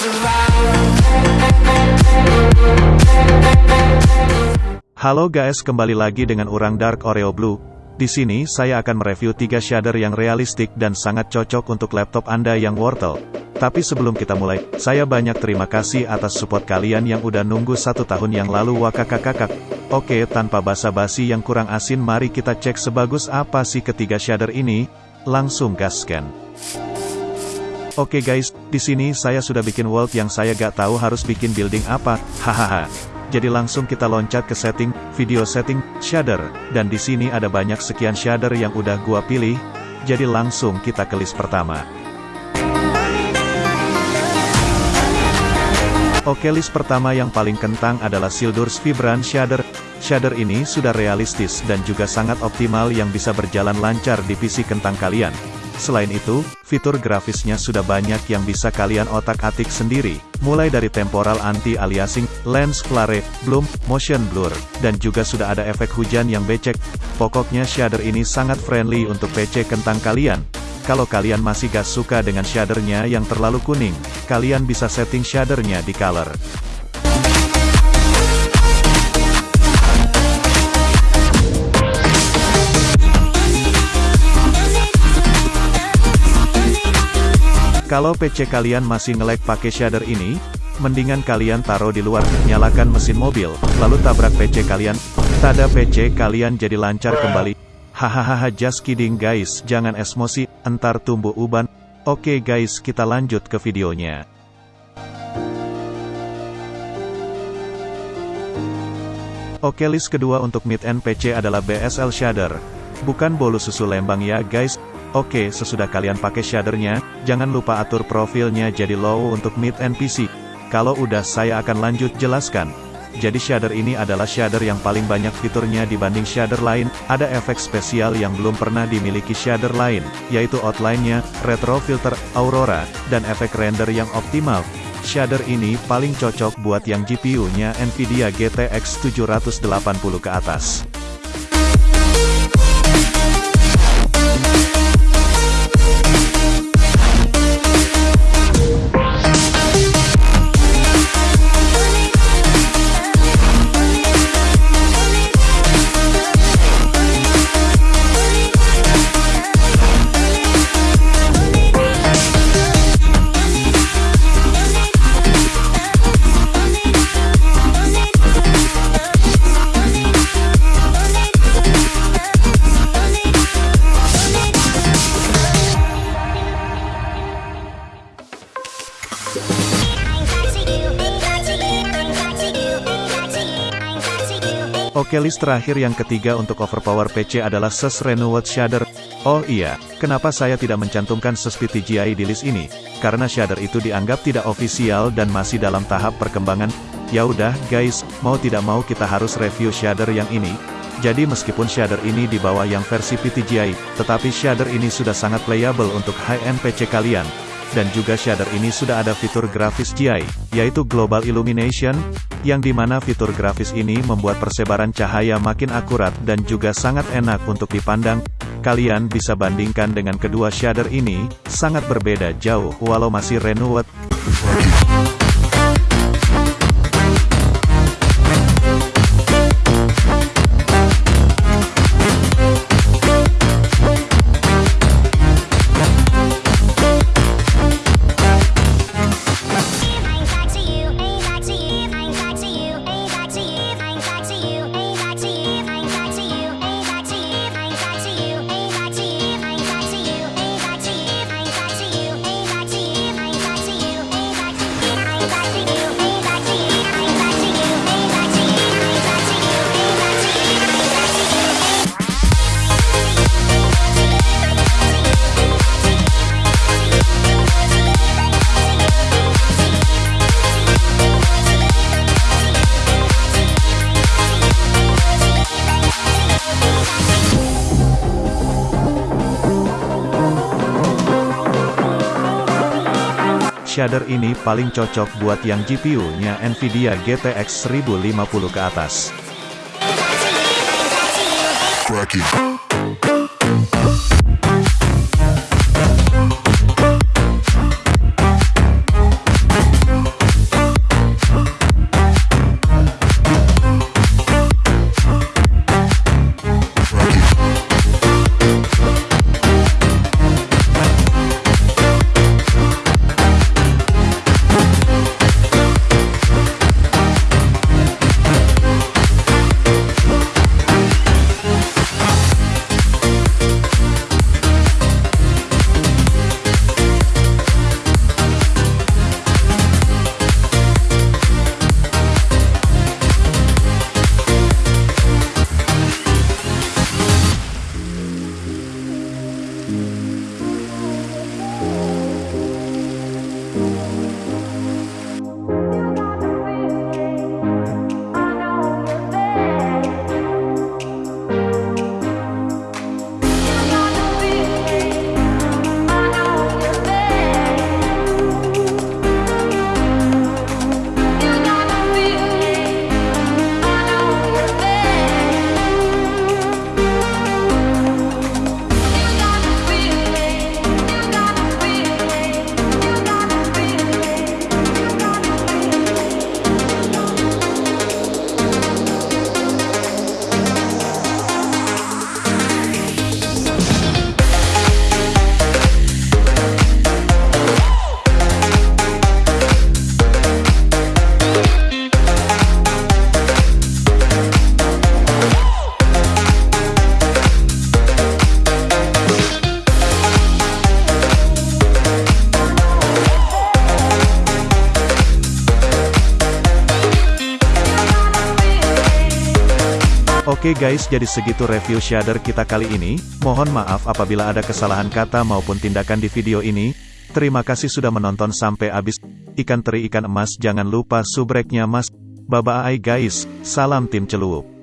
Halo guys, kembali lagi dengan orang Dark Oreo Blue. Di sini saya akan mereview 3 shader yang realistik dan sangat cocok untuk laptop Anda yang wortel. Tapi sebelum kita mulai, saya banyak terima kasih atas support kalian yang udah nunggu satu tahun yang lalu wakakakakak. Oke, tanpa basa-basi yang kurang asin mari kita cek sebagus apa sih ketiga shader ini. Langsung gaskan. Oke guys, di sini saya sudah bikin world yang saya gak tahu harus bikin building apa, hahaha. Jadi langsung kita loncat ke setting, video setting, shader, dan di sini ada banyak sekian shader yang udah gua pilih, jadi langsung kita ke list pertama. Oke list pertama yang paling kentang adalah Sildur's Vibrant Shader. Shader ini sudah realistis dan juga sangat optimal yang bisa berjalan lancar di PC kentang kalian. Selain itu, fitur grafisnya sudah banyak yang bisa kalian otak-atik sendiri, mulai dari temporal anti-aliasing, lens flare, bloom, motion blur, dan juga sudah ada efek hujan yang becek. Pokoknya shader ini sangat friendly untuk PC kentang kalian. Kalau kalian masih gak suka dengan shadernya yang terlalu kuning, kalian bisa setting shadernya di color. Kalau PC kalian masih ngelek pakai shader ini, mendingan kalian taruh di luar, nyalakan mesin mobil, lalu tabrak PC kalian. Tada PC kalian jadi lancar kembali. Hahaha just kidding guys, jangan emosi, entar tumbuh uban. Oke guys, kita lanjut ke videonya. Oke list kedua untuk mid-end PC adalah BSL shader. Bukan bolu susu lembang ya guys, Oke, sesudah kalian pakai shadernya, jangan lupa atur profilnya jadi low untuk mid and PC. Kalau udah saya akan lanjut jelaskan. Jadi shader ini adalah shader yang paling banyak fiturnya dibanding shader lain, ada efek spesial yang belum pernah dimiliki shader lain, yaitu outline-nya, retro filter, aurora, dan efek render yang optimal. Shader ini paling cocok buat yang GPU-nya Nvidia GTX 780 ke atas. Oke list terakhir yang ketiga untuk overpower PC adalah SES Renewed Shader. Oh iya, kenapa saya tidak mencantumkan SES PTGI di list ini? Karena shader itu dianggap tidak ofisial dan masih dalam tahap perkembangan. Ya udah, guys, mau tidak mau kita harus review shader yang ini. Jadi meskipun shader ini di bawah yang versi PTGI, tetapi shader ini sudah sangat playable untuk high-end PC kalian dan juga shader ini sudah ada fitur grafis GI, yaitu Global Illumination, yang di mana fitur grafis ini membuat persebaran cahaya makin akurat dan juga sangat enak untuk dipandang. Kalian bisa bandingkan dengan kedua shader ini, sangat berbeda jauh walau masih renewed. Shader ini paling cocok buat yang GPU-nya Nvidia GTX 1050 ke atas. Oke guys jadi segitu review shader kita kali ini, mohon maaf apabila ada kesalahan kata maupun tindakan di video ini, terima kasih sudah menonton sampai habis, ikan teri ikan emas jangan lupa subreknya mas, bye bye guys, salam tim celup.